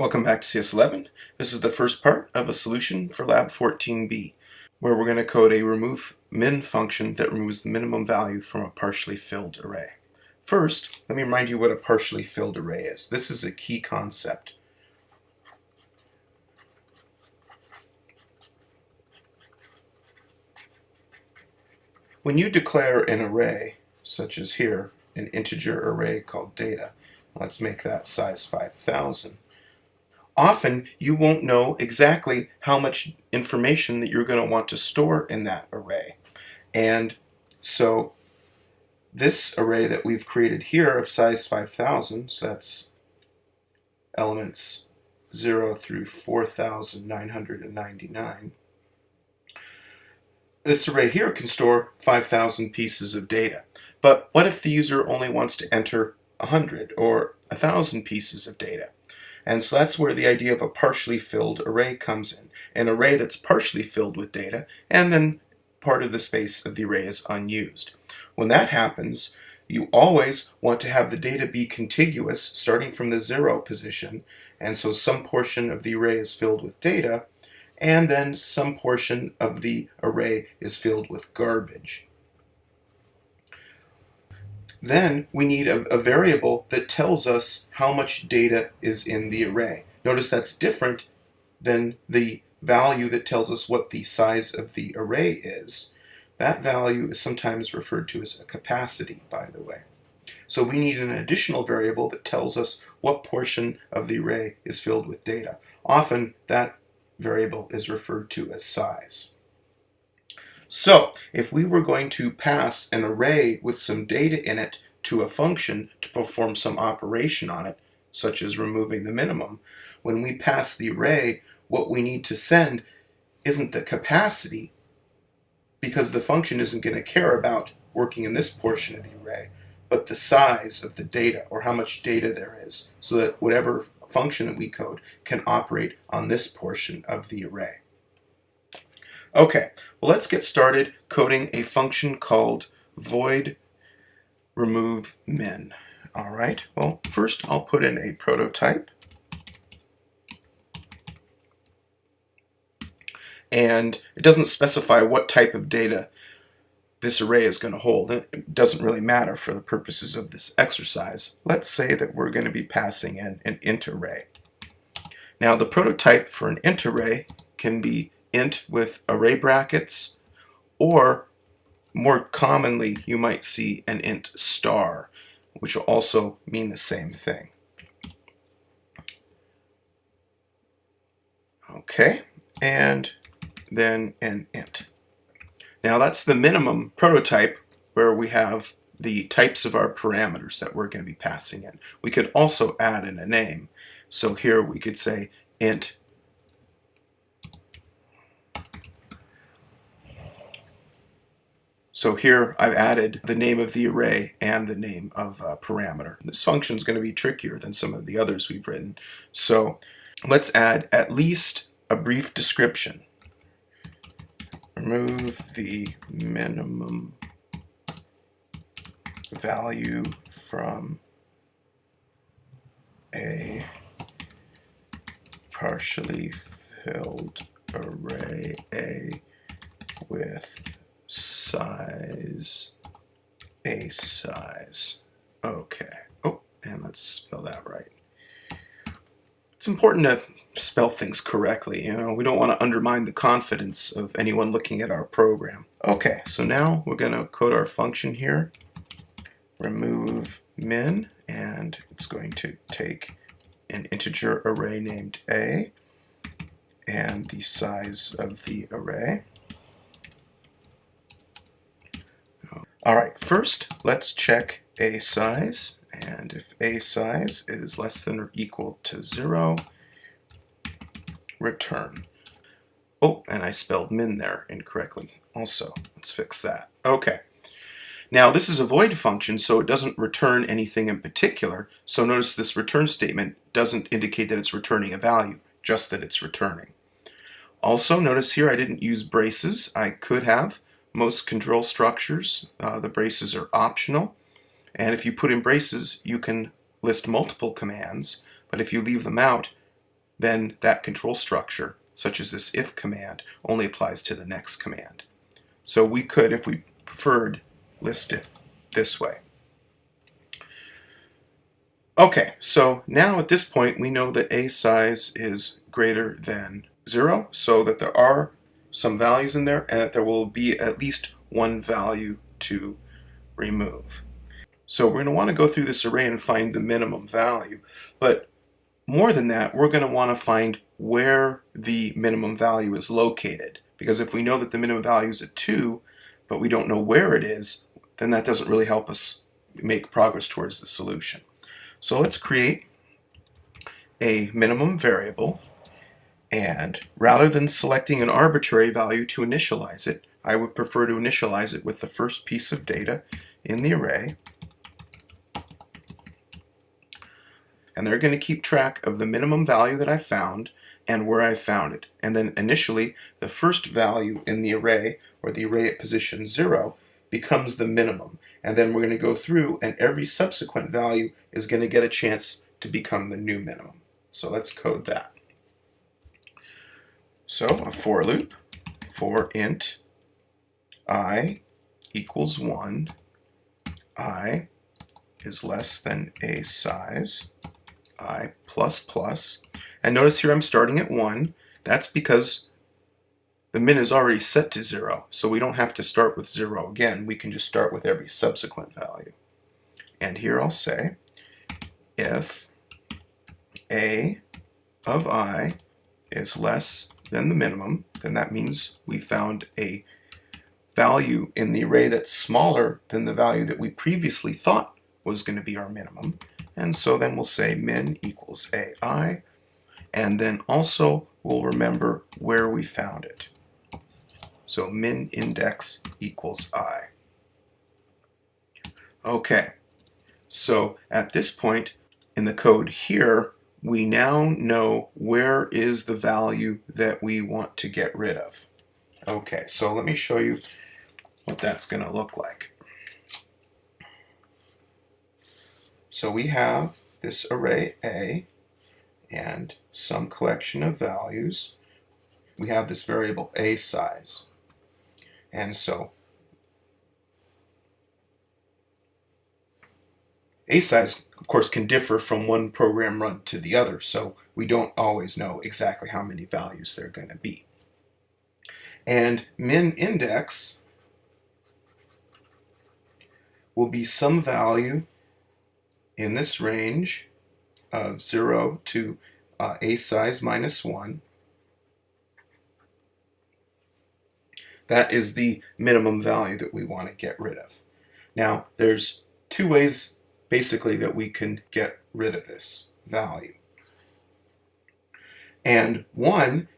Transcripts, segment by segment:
Welcome back to CS11. This is the first part of a solution for Lab 14b, where we're going to code a remove min function that removes the minimum value from a partially filled array. First, let me remind you what a partially filled array is. This is a key concept. When you declare an array, such as here, an integer array called data, let's make that size 5000, often you won't know exactly how much information that you're going to want to store in that array. And so this array that we've created here of size 5000, so that's elements 0 through 4999, this array here can store 5,000 pieces of data. But what if the user only wants to enter 100 or 1,000 pieces of data? And so that's where the idea of a partially filled array comes in. An array that's partially filled with data, and then part of the space of the array is unused. When that happens, you always want to have the data be contiguous, starting from the zero position, and so some portion of the array is filled with data, and then some portion of the array is filled with garbage. Then we need a, a, variable that tells us how much data is in the array. Notice that's different than the value that tells us what the size of the array is. That value is sometimes referred to as a capacity, by the way. So we need an additional variable that tells us what portion of the array is filled with data. Often that variable is referred to as size. So if we were going to pass an array with some data in it to a function to perform some operation on it, such as removing the minimum, when we pass the array, what we need to send isn't the capacity, because the function isn't going to care about working in this portion of the array, but the size of the data, or how much data there is, so that whatever function that we code can operate on this portion of the array. Okay, well let's get started coding a function called void remove min. All right, well first I'll put in a prototype. And it doesn't specify what type of data this array is going to hold. It doesn't really matter for the purposes of this exercise. Let's say that we're going to be passing in an int array. Now the prototype for an int array can be int with array brackets or more commonly you might see an int star which will also mean the same thing. Okay, and then an int. Now that's the minimum prototype where we have the types of our parameters that we're going to be passing in. We could also add in a name. So here we could say int So here I've added the name of the array and the name of a parameter. This function is going to be trickier than some of the others we've written. So let's add at least a brief description remove the minimum value from a partially filled array A with size A size. Okay. Oh, and let's spell that right. It's important to spell things correctly. You know, we don't want to undermine the confidence of anyone looking at our program. Okay, so now we're going to code our function here. Remove min, and it's going to take an integer array named a and the size of the array. All right, first let's check a size, and if a size is less than or equal to zero, return. Oh, and I spelled min there incorrectly also. Let's fix that. Okay. Now this is a void function, so it doesn't return anything in particular. So notice this return statement doesn't indicate that it's returning a value, just that it's returning. Also, notice here I didn't use braces. I could have. Most control structures, uh, the braces are optional. And if you put in braces, you can list multiple commands. But if you leave them out, then that control structure, such as this if command, only applies to the next command. So we could, if we preferred, list it this way. Okay, so now at this point we know that a size is greater than 0, so that there are some values in there and that there will be at least one value to remove. So we're going to want to go through this array and find the minimum value. But more than that, we're going to want to find where the minimum value is located. Because if we know that the minimum value is a 2, but we don't know where it is, then that doesn't really help us make progress towards the solution. So let's create a minimum variable and rather than selecting an arbitrary value to initialize it, I would prefer to initialize it with the first piece of data in the array. And they're going to keep track of the minimum value that I found and where I found it. And then initially, the first value in the array, or the array at position 0, becomes the minimum. And then we're going to go through, and every subsequent value is going to get a chance to become the new minimum. So let's code that. So a for loop for int i equals 1, i is less than a size, i plus plus, and notice here I'm starting at 1. That's because the min is already set to 0, so we don't have to start with 0 again. We can just start with every subsequent value. And here I'll say if a of i is less than the minimum, then that means we found a value in the array that's smaller than the value that we previously thought was going to be our minimum. And so then we'll say min equals ai, and then also we'll remember where we found it. So min index equals i. Okay, so at this point in the code here, we now know where is the value that we want to get rid of. Okay, so let me show you what that's going to look like. So we have this array A and some collection of values. We have this variable A size. And so A size of course, can differ from one program run to the other, so we don't always know exactly how many values they're going to be. And min index will be some value in this range of 0 to uh, a size minus 1. That is the minimum value that we want to get rid of. Now, there's two ways basically that we can get rid of this value. And one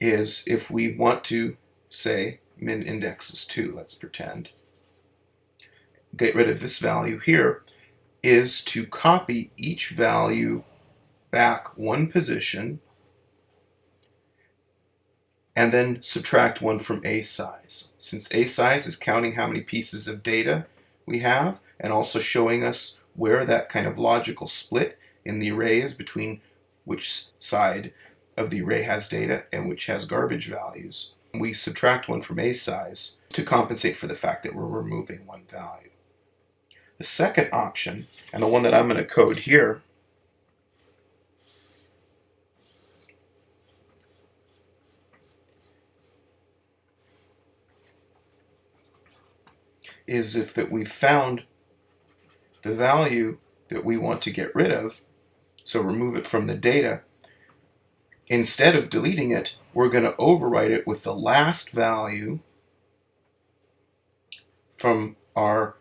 is if we want to say min index is 2, let's pretend, get rid of this value here, is to copy each value back one position and then subtract one from a size. Since a size is counting how many pieces of data we have, and also showing us where that kind of logical split in the array is between which side of the array has data and which has garbage values. We subtract one from a size to compensate for the fact that we're removing one value. The second option, and the one that I'm going to code here, is if that we found the value that we want to get rid of, so remove it from the data, instead of deleting it, we're going to overwrite it with the last value from our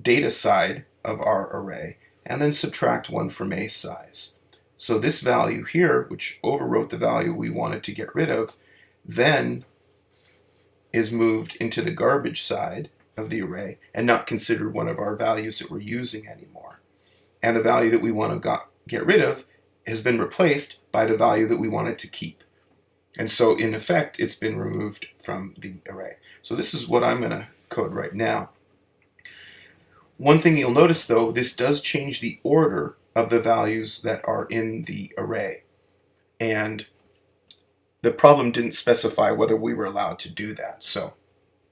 data side of our array, and then subtract one from a size. So this value here, which overwrote the value we wanted to get rid of, then is moved into the garbage side, of the array and not considered one of our values that we're using anymore. And the value that we want to got, get rid of has been replaced by the value that we wanted to keep. And so in effect, it's been removed from the array. So this is what I'm going to code right now. One thing you'll notice though, this does change the order of the values that are in the array. And the problem didn't specify whether we were allowed to do that. So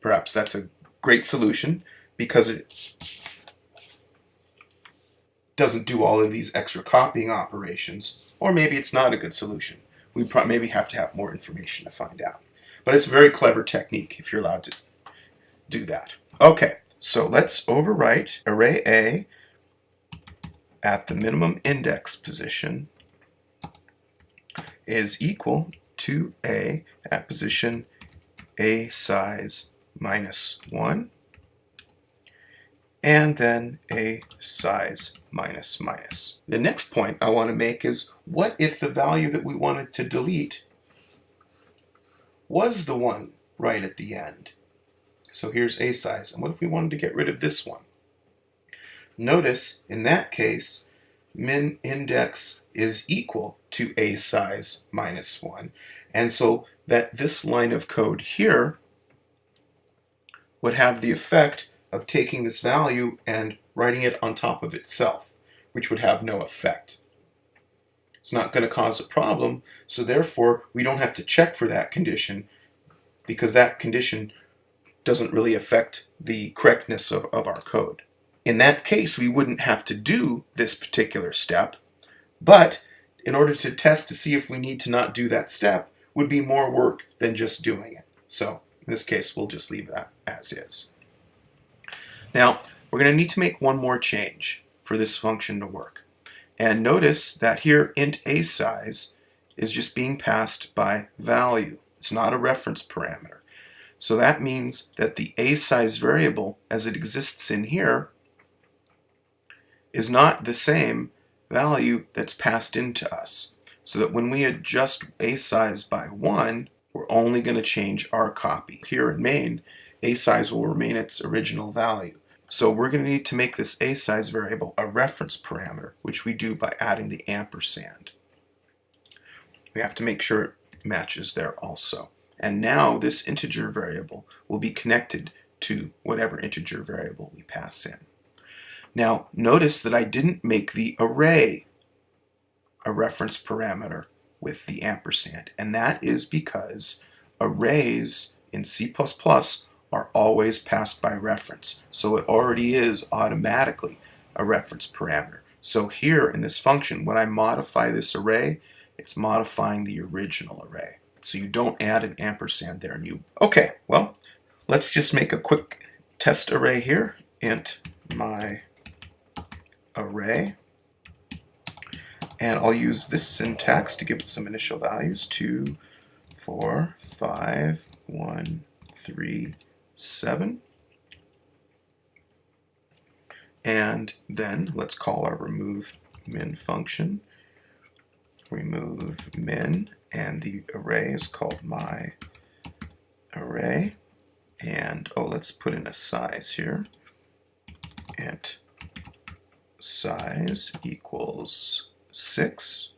perhaps that's a great solution because it doesn't do all of these extra copying operations. Or maybe it's not a good solution. We maybe have to have more information to find out. But it's a very clever technique if you're allowed to do that. Okay, so let's overwrite array A at the minimum index position is equal to A at position A size minus 1 and then A size minus minus. The next point I want to make is what if the value that we wanted to delete was the one right at the end? So here's A size. And what if we wanted to get rid of this one? Notice in that case, min index is equal to A size minus 1. And so that this line of code here would have the effect of taking this value and writing it on top of itself, which would have no effect. It's not going to cause a problem, so therefore we don't have to check for that condition because that condition doesn't really affect the correctness of, of our code. In that case, we wouldn't have to do this particular step, but in order to test to see if we need to not do that step would be more work than just doing it. So in this case, we'll just leave that as is. Now, we're going to need to make one more change for this function to work. And notice that here int a size is just being passed by value. It's not a reference parameter. So that means that the a size variable as it exists in here is not the same value that's passed into us. So that when we adjust a size by 1, we're only going to change our copy. Here in main, a size will remain its original value. So we're going to need to make this a size variable a reference parameter, which we do by adding the ampersand. We have to make sure it matches there also. And now this integer variable will be connected to whatever integer variable we pass in. Now notice that I didn't make the array a reference parameter with the ampersand, and that is because arrays in C++ are always passed by reference. So it already is automatically a reference parameter. So here in this function, when I modify this array, it's modifying the original array. So you don't add an ampersand there. And you Okay, well, let's just make a quick test array here. int my array. And I'll use this syntax to give it some initial values. 2, 4, 5, 1, 3, 7. And then let's call our remove min function. Remove min, and the array is called my array. And oh, let's put in a size here. int size equals 6.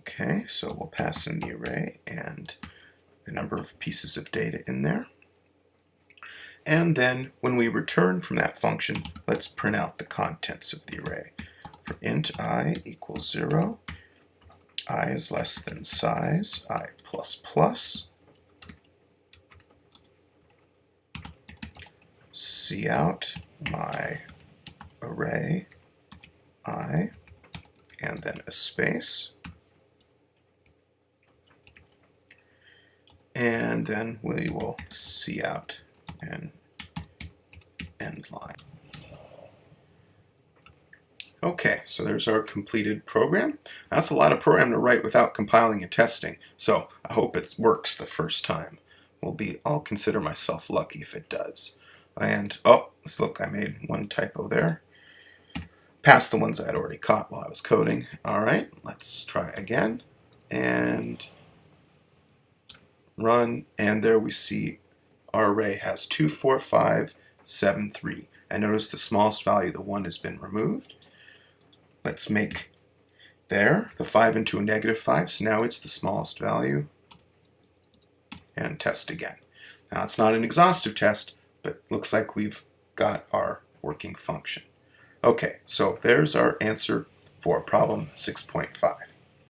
Okay, so we'll pass in the array and the number of pieces of data in there. And then when we return from that function, let's print out the contents of the array. For int i equals 0, i is less than size, i plus plus, cout my array i, and then a space, and then we will cout and end line. Okay, so there's our completed program. That's a lot of program to write without compiling and testing, so I hope it works the first time. Will be, I'll consider myself lucky if it does. And, oh, let's look, I made one typo there. Past the ones I had already caught while I was coding. Alright, let's try again. And run, and there we see our array has 2, 4, 5, 7, 3. And notice the smallest value, the 1, has been removed. Let's make there the 5 into a negative 5, so now it's the smallest value. And test again. Now it's not an exhaustive test, but looks like we've got our working function. Okay, so there's our answer for problem 6.5.